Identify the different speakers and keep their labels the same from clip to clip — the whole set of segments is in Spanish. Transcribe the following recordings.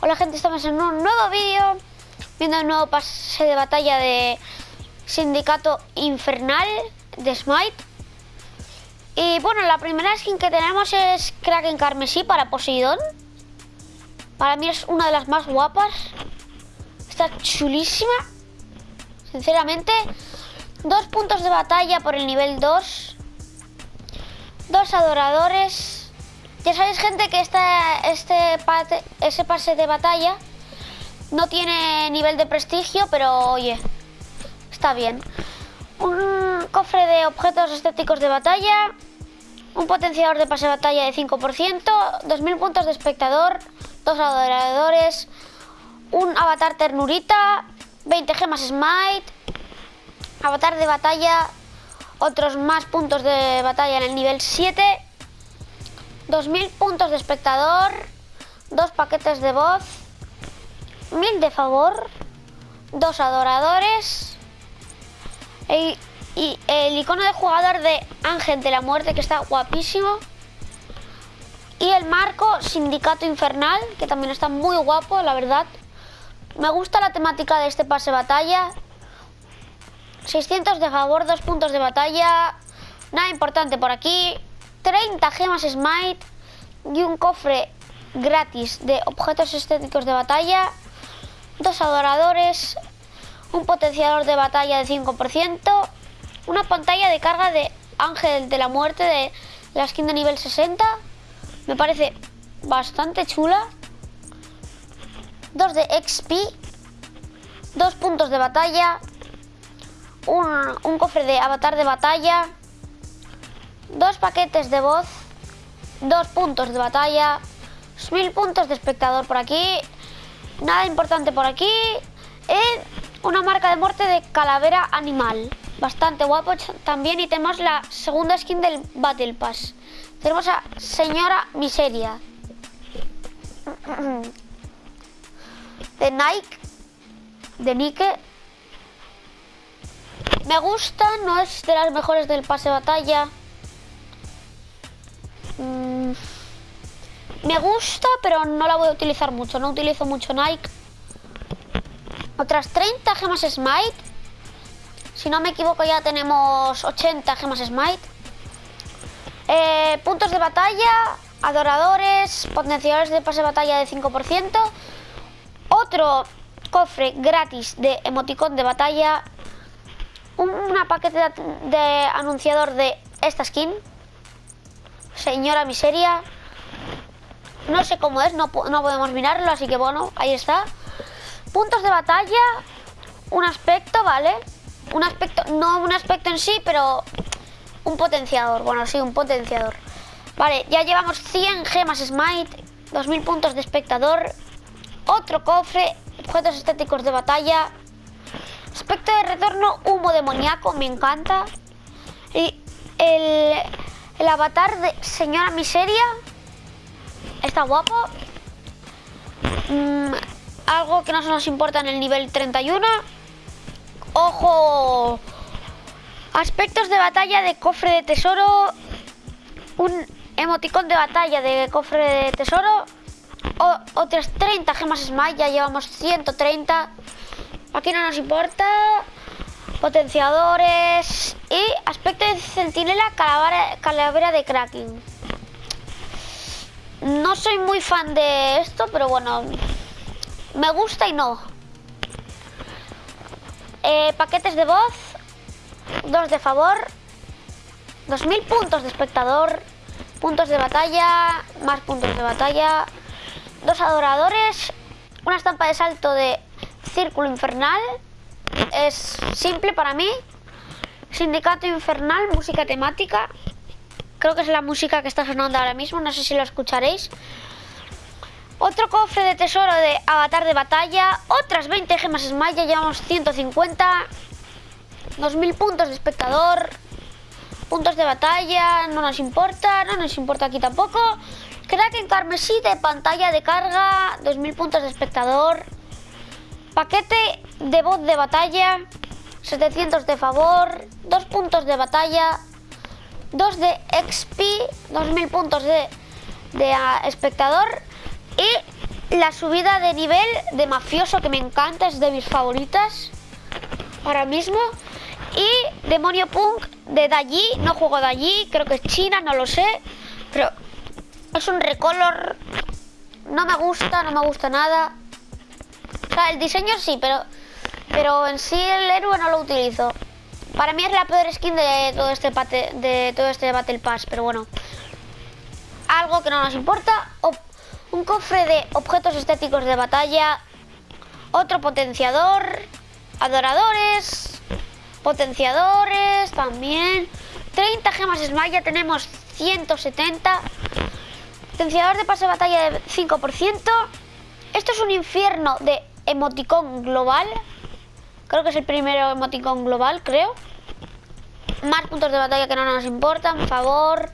Speaker 1: Hola, gente, estamos en un nuevo vídeo Viendo el nuevo pase de batalla de Sindicato Infernal de Smite. Y bueno, la primera skin que tenemos es Kraken Carmesí para Poseidón. Para mí es una de las más guapas. Está chulísima. Sinceramente Dos puntos de batalla por el nivel 2 Dos adoradores ya sabéis, gente, que este, este ese pase de batalla no tiene nivel de prestigio, pero oye, está bien. Un cofre de objetos estéticos de batalla, un potenciador de pase de batalla de 5%, 2.000 puntos de espectador, dos adoradores, un avatar ternurita, 20 gemas smite, avatar de batalla, otros más puntos de batalla en el nivel 7 2.000 puntos de espectador, dos paquetes de voz, 1.000 de favor, dos adoradores e, y el icono de jugador de Ángel de la Muerte que está guapísimo y el marco Sindicato Infernal que también está muy guapo, la verdad. Me gusta la temática de este pase batalla. 600 de favor, dos puntos de batalla. Nada importante por aquí. 30 gemas Smite y un cofre gratis de objetos estéticos de batalla, dos adoradores, un potenciador de batalla de 5%, una pantalla de carga de Ángel de la Muerte de la skin de nivel 60, me parece bastante chula, dos de XP, dos puntos de batalla, un, un cofre de avatar de batalla, dos paquetes de voz, dos puntos de batalla, mil puntos de espectador por aquí, nada importante por aquí, y una marca de muerte de calavera animal, bastante guapo también, y tenemos la segunda skin del Battle Pass. Tenemos a Señora Miseria. De Nike. De Nike. Me gusta, no es de las mejores del pase batalla. Me gusta, pero no la voy a utilizar mucho. No utilizo mucho Nike. Otras 30 gemas Smite. Si no me equivoco ya tenemos 80 gemas Smite. Eh, puntos de batalla, adoradores, potenciadores de pase de batalla de 5%. Otro cofre gratis de emoticón de batalla. Una paquete de anunciador de esta skin señora miseria. No sé cómo es, no, podemos mirarlo, así que bueno, ahí está. Puntos de batalla, un aspecto, ¿vale? Un aspecto, no un aspecto en sí, pero un potenciador. Bueno, sí, un potenciador. Vale, ya llevamos 100 gemas Smite, 2000 puntos de espectador, otro cofre, objetos estéticos de batalla, aspecto de retorno, humo demoníaco, me encanta. Y el, el avatar de Señora Miseria guapo. Mm, algo que no se nos importa en el nivel 31. Ojo. Aspectos de batalla de cofre de tesoro. Un emoticón de batalla de cofre de tesoro. Otras 30 gemas Smite. Ya llevamos 130. Aquí no nos importa potenciadores y aspecto de centinela calavera, de cracking. No soy muy fan de esto, pero bueno, me gusta y no. Eh, paquetes de voz, dos de favor, 2000 puntos de espectador, puntos de batalla, más puntos de batalla, dos adoradores, una estampa de salto de círculo infernal, es simple para mí. Sindicato Infernal, música temática. Creo que es la música que está sonando ahora mismo, no sé si lo escucharéis. Otro cofre de tesoro de avatar de batalla. Otras 20 gemas Smite, ya llevamos 150. 2000 puntos de espectador. Puntos de batalla, no nos importa, no nos importa aquí tampoco. en carmesí de pantalla de carga, 2000 puntos de espectador. Paquete de voz de batalla, 700 de favor, 2 puntos de batalla, 2 de XP, 2000 puntos de, de espectador y la subida de nivel de mafioso que me encanta, es de mis favoritas ahora mismo. Y Demonio Punk de Dayi, no juego de allí, creo que es China, no lo sé. Pero es un recolor, no me gusta, no me gusta nada. O sea, el diseño sí, pero, pero en sí el héroe no lo utilizo. Para mí es la peor skin de todo este, de todo este Battle Pass, pero bueno. Algo que no nos importa. un cofre de objetos estéticos de batalla. Otro potenciador. Adoradores. Potenciadores también. 30 gemas Smite, ya tenemos 170. Potenciador de pase de batalla de 5%. Esto es un infierno de emoticón global. Creo que es el primero emoticón global, creo. Más puntos de batalla que no nos importan, por favor.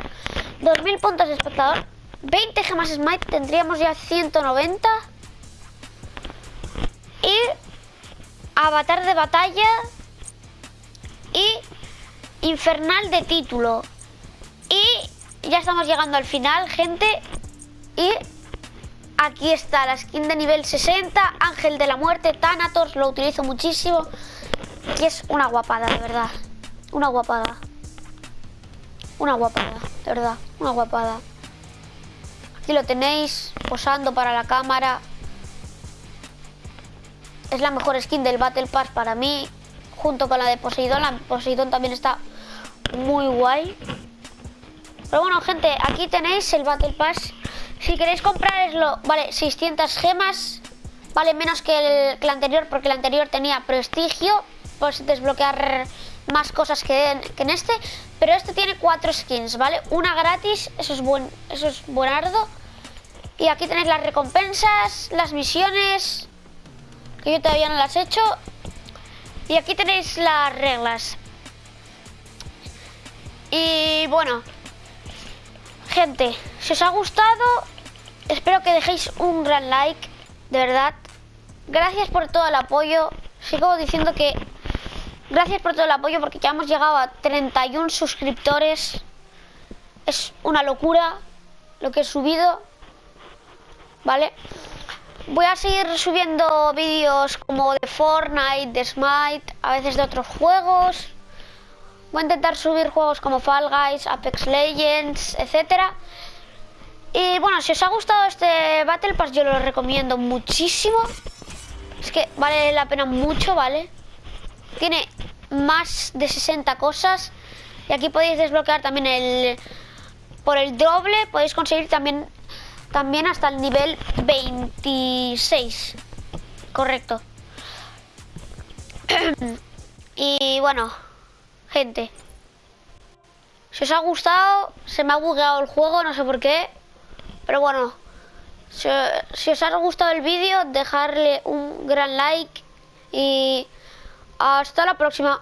Speaker 1: 2000 puntos de espectador. 20 gemas Smite, tendríamos ya 190. Y avatar de batalla. Y infernal de título. Y ya estamos llegando al final, gente. Y aquí está la skin de nivel 60, Ángel de la Muerte, Thanatos, lo utilizo muchísimo. Y es una guapada, de verdad. Una guapada. Una guapada, de verdad, una guapada. Aquí lo tenéis, posando para la cámara. Es la mejor skin del Battle Pass para mí, junto con la de Poseidón. La Poseidón también está muy guay. Pero bueno, gente, aquí tenéis el Battle Pass. Si queréis comprarlo, vale, 600 gemas. Vale menos que el, que el anterior, porque el anterior tenía prestigio. Pues desbloquear más cosas que en, que en, este. Pero este tiene cuatro skins, ¿vale? Una gratis, eso es, buen, eso es buenardo. Y aquí tenéis las recompensas, las misiones, que yo todavía no las he hecho. Y aquí tenéis las reglas. Y bueno, gente, si os ha gustado, espero que dejéis un gran like, de verdad. Gracias por todo el apoyo. Sigo diciendo que Gracias por todo el apoyo porque ya hemos llegado a 31 suscriptores. Es una locura lo que he subido. ¿Vale? Voy a seguir subiendo vídeos como de Fortnite, de Smite, a veces de otros juegos. Voy a intentar subir juegos como Fall Guys, Apex Legends, etcétera. Y bueno, si os ha gustado este Battle Pass yo lo recomiendo muchísimo. Es que vale la pena mucho, ¿vale? Tiene más de 60 cosas. Y aquí podéis desbloquear también el... Por el doble podéis conseguir también, también hasta el nivel 26. Correcto. y bueno, gente. Si os ha gustado, se me ha bugueado el juego, no sé por qué. Pero bueno, si, os ha gustado el vídeo, dejarle un gran like y hasta la próxima.